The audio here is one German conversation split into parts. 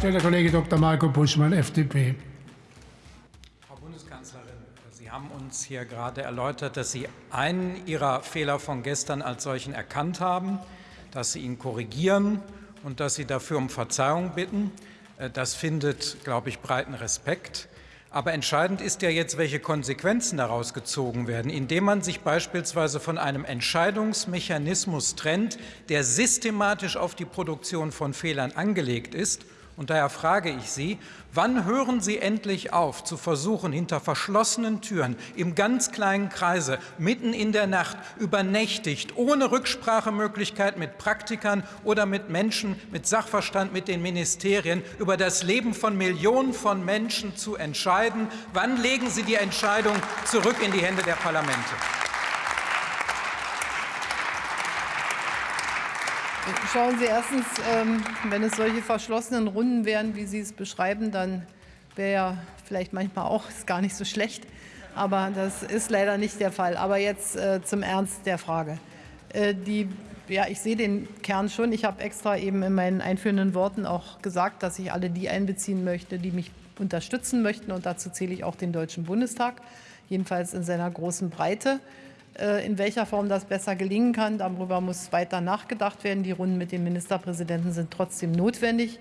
stellt der Kollege Dr. Marco Buschmann, FDP. Frau Bundeskanzlerin, Sie haben uns hier gerade erläutert, dass Sie einen Ihrer Fehler von gestern als solchen erkannt haben, dass Sie ihn korrigieren und dass Sie dafür um Verzeihung bitten. Äh, das findet, glaube ich, breiten Respekt. Aber entscheidend ist ja jetzt, welche Konsequenzen daraus gezogen werden, indem man sich beispielsweise von einem Entscheidungsmechanismus trennt, der systematisch auf die Produktion von Fehlern angelegt ist und daher frage ich Sie, wann hören Sie endlich auf, zu versuchen, hinter verschlossenen Türen, im ganz kleinen Kreise, mitten in der Nacht, übernächtigt, ohne Rücksprachemöglichkeit mit Praktikern oder mit Menschen, mit Sachverstand, mit den Ministerien, über das Leben von Millionen von Menschen zu entscheiden? Wann legen Sie die Entscheidung zurück in die Hände der Parlamente? Schauen Sie erstens, ähm, wenn es solche verschlossenen Runden wären, wie Sie es beschreiben, dann wäre ja vielleicht manchmal auch ist gar nicht so schlecht. Aber das ist leider nicht der Fall. Aber jetzt äh, zum Ernst der Frage. Äh, die, ja, ich sehe den Kern schon. Ich habe extra eben in meinen einführenden Worten auch gesagt, dass ich alle die einbeziehen möchte, die mich unterstützen möchten. Und dazu zähle ich auch den Deutschen Bundestag, jedenfalls in seiner großen Breite. Äh, in welcher Form das besser gelingen kann, darüber muss weiter nachgedacht werden. Die Runden mit den Ministerpräsidenten sind trotzdem notwendig.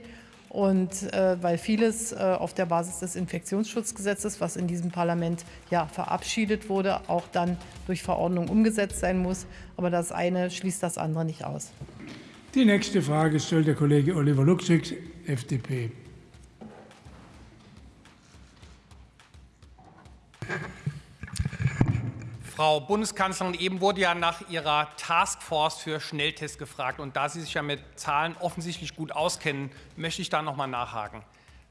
Und äh, weil vieles äh, auf der Basis des Infektionsschutzgesetzes, was in diesem Parlament ja verabschiedet wurde, auch dann durch Verordnung umgesetzt sein muss. Aber das eine schließt das andere nicht aus. Die nächste Frage stellt der Kollege Oliver Luxig, FDP. Frau Bundeskanzlerin, eben wurde ja nach Ihrer Taskforce für Schnelltests gefragt. Und da Sie sich ja mit Zahlen offensichtlich gut auskennen, möchte ich da noch mal nachhaken.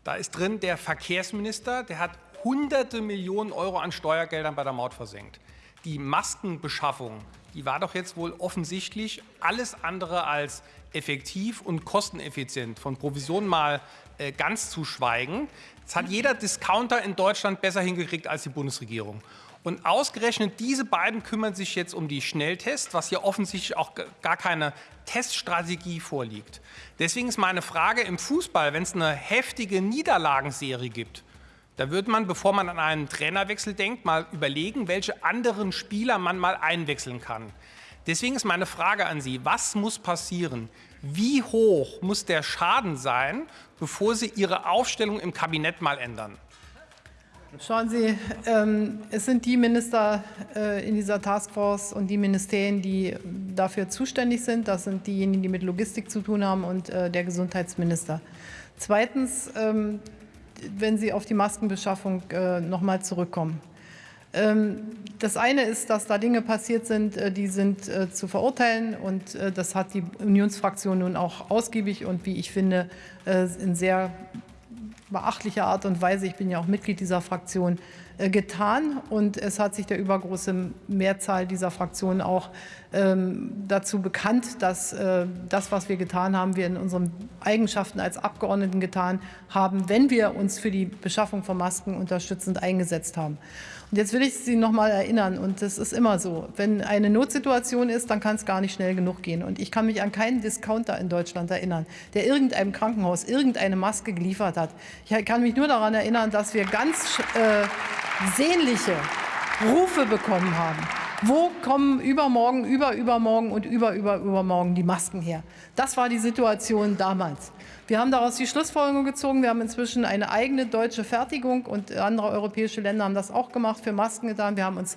Da ist drin der Verkehrsminister, der hat hunderte Millionen Euro an Steuergeldern bei der Maut versenkt. Die Maskenbeschaffung, die war doch jetzt wohl offensichtlich alles andere als effektiv und kosteneffizient. Von Provisionen mal äh, ganz zu schweigen. Das hat jeder Discounter in Deutschland besser hingekriegt als die Bundesregierung. Und ausgerechnet diese beiden kümmern sich jetzt um die Schnelltests, was hier offensichtlich auch gar keine Teststrategie vorliegt. Deswegen ist meine Frage im Fußball, wenn es eine heftige Niederlagenserie gibt, da wird man, bevor man an einen Trainerwechsel denkt, mal überlegen, welche anderen Spieler man mal einwechseln kann. Deswegen ist meine Frage an Sie, was muss passieren? Wie hoch muss der Schaden sein, bevor Sie Ihre Aufstellung im Kabinett mal ändern? Schauen Sie, ähm, es sind die Minister äh, in dieser Taskforce und die Ministerien, die dafür zuständig sind. Das sind diejenigen, die mit Logistik zu tun haben und äh, der Gesundheitsminister. Zweitens, ähm, wenn Sie auf die Maskenbeschaffung äh, noch mal zurückkommen. Ähm, das eine ist, dass da Dinge passiert sind, die sind zu verurteilen. Und das hat die Unionsfraktion nun auch ausgiebig und, wie ich finde, in sehr beachtlicher Art und Weise, ich bin ja auch Mitglied dieser Fraktion, getan. Und es hat sich der übergroße Mehrzahl dieser Fraktionen auch ähm, dazu bekannt, dass äh, das, was wir getan haben, wir in unseren Eigenschaften als Abgeordneten getan haben, wenn wir uns für die Beschaffung von Masken unterstützend eingesetzt haben. Und jetzt will ich Sie noch mal erinnern, und das ist immer so, wenn eine Notsituation ist, dann kann es gar nicht schnell genug gehen. Und ich kann mich an keinen Discounter in Deutschland erinnern, der irgendeinem Krankenhaus irgendeine Maske geliefert hat. Ich kann mich nur daran erinnern, dass wir ganz äh, sehnliche Rufe bekommen haben. Wo kommen übermorgen, überübermorgen und überübermorgen die Masken her? Das war die Situation damals. Wir haben daraus die Schlussfolgerung gezogen. Wir haben inzwischen eine eigene deutsche Fertigung und andere europäische Länder haben das auch gemacht, für Masken getan. Wir haben uns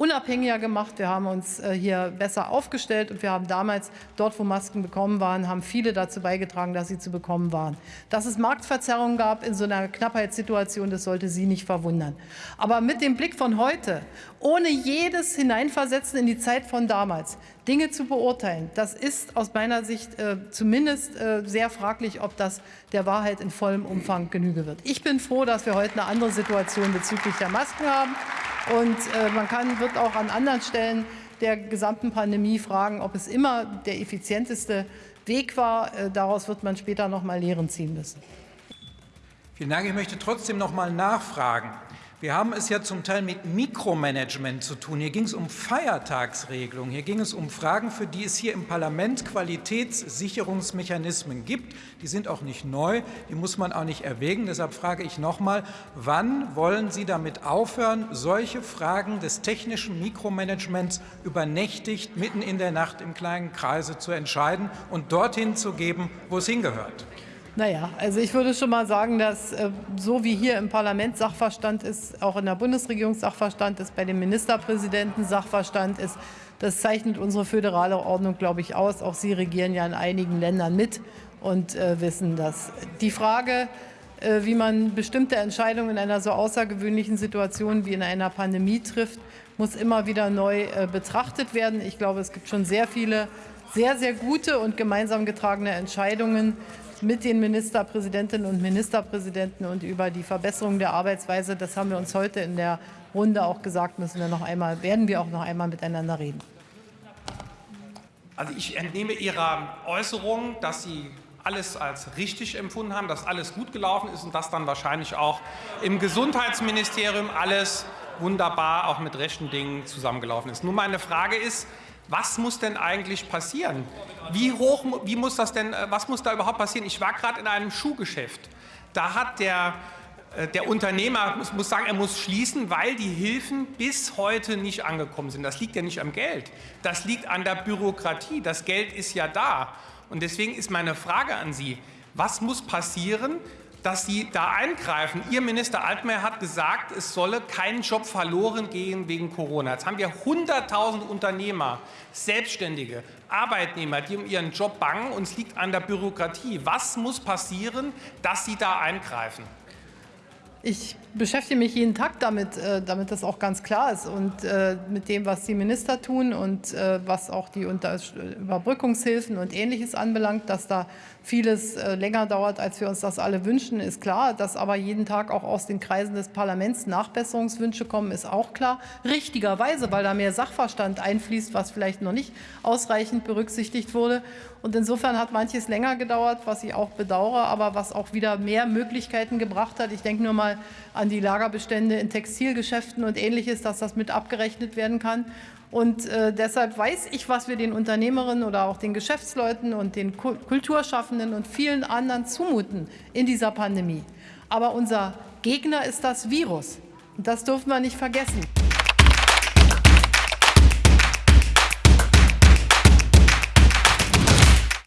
unabhängiger gemacht. Wir haben uns äh, hier besser aufgestellt und wir haben damals dort, wo Masken bekommen waren, haben viele dazu beigetragen, dass sie zu bekommen waren. Dass es Marktverzerrungen gab in so einer Knappheitssituation, das sollte Sie nicht verwundern. Aber mit dem Blick von heute, ohne jedes Hineinversetzen in die Zeit von damals, Dinge zu beurteilen, das ist aus meiner Sicht äh, zumindest äh, sehr fraglich, ob das der Wahrheit in vollem Umfang Genüge wird. Ich bin froh, dass wir heute eine andere Situation bezüglich der Masken haben. Und äh, man kann, wird auch an anderen Stellen der gesamten Pandemie fragen, ob es immer der effizienteste Weg war. Äh, daraus wird man später noch mal Lehren ziehen müssen. Vielen Dank. Ich möchte trotzdem noch mal nachfragen. Wir haben es ja zum Teil mit Mikromanagement zu tun. Hier ging es um Feiertagsregelungen. Hier ging es um Fragen, für die es hier im Parlament Qualitätssicherungsmechanismen gibt. Die sind auch nicht neu. Die muss man auch nicht erwägen. Deshalb frage ich noch mal, wann wollen Sie damit aufhören, solche Fragen des technischen Mikromanagements übernächtigt mitten in der Nacht im kleinen Kreise zu entscheiden und dorthin zu geben, wo es hingehört? Naja, also ich würde schon mal sagen, dass äh, so wie hier im Parlament Sachverstand ist, auch in der Bundesregierung Sachverstand ist, bei den Ministerpräsidenten Sachverstand ist, das zeichnet unsere föderale Ordnung, glaube ich, aus. Auch Sie regieren ja in einigen Ländern mit und äh, wissen das. Die Frage, äh, wie man bestimmte Entscheidungen in einer so außergewöhnlichen Situation wie in einer Pandemie trifft, muss immer wieder neu betrachtet werden. Ich glaube, es gibt schon sehr viele sehr, sehr gute und gemeinsam getragene Entscheidungen, mit den Ministerpräsidentinnen und Ministerpräsidenten und über die Verbesserung der Arbeitsweise. Das haben wir uns heute in der Runde auch gesagt, müssen wir noch einmal, werden wir auch noch einmal miteinander reden. Also ich entnehme Ihrer Äußerung, dass Sie alles als richtig empfunden haben, dass alles gut gelaufen ist und dass dann wahrscheinlich auch im Gesundheitsministerium alles wunderbar auch mit rechten Dingen zusammengelaufen ist. Nun meine Frage ist, was muss denn eigentlich passieren? Wie hoch, wie muss das denn, äh, was muss da überhaupt passieren? Ich war gerade in einem Schuhgeschäft. Da hat der, äh, der Unternehmer, muss, muss sagen, er muss schließen, weil die Hilfen bis heute nicht angekommen sind. Das liegt ja nicht am Geld. Das liegt an der Bürokratie. Das Geld ist ja da. Und deswegen ist meine Frage an Sie, was muss passieren, dass Sie da eingreifen. Ihr Minister Altmaier hat gesagt, es solle kein Job verloren gehen wegen Corona. Jetzt haben wir 100.000 Unternehmer, Selbstständige, Arbeitnehmer, die um ihren Job bangen und es liegt an der Bürokratie. Was muss passieren, dass Sie da eingreifen? Ich beschäftige mich jeden Tag damit, äh, damit das auch ganz klar ist und äh, mit dem, was die Minister tun und äh, was auch die Überbrückungshilfen und Ähnliches anbelangt, dass da vieles länger dauert, als wir uns das alle wünschen, ist klar. Dass aber jeden Tag auch aus den Kreisen des Parlaments Nachbesserungswünsche kommen, ist auch klar. Richtigerweise, weil da mehr Sachverstand einfließt, was vielleicht noch nicht ausreichend berücksichtigt wurde. Und insofern hat manches länger gedauert, was ich auch bedauere, aber was auch wieder mehr Möglichkeiten gebracht hat. Ich denke nur mal an die Lagerbestände in Textilgeschäften und Ähnliches, dass das mit abgerechnet werden kann. Und äh, deshalb weiß ich, was wir den Unternehmerinnen oder auch den Geschäftsleuten und den Kulturschaffenden und vielen anderen zumuten in dieser Pandemie. Aber unser Gegner ist das Virus. Und das dürfen wir nicht vergessen.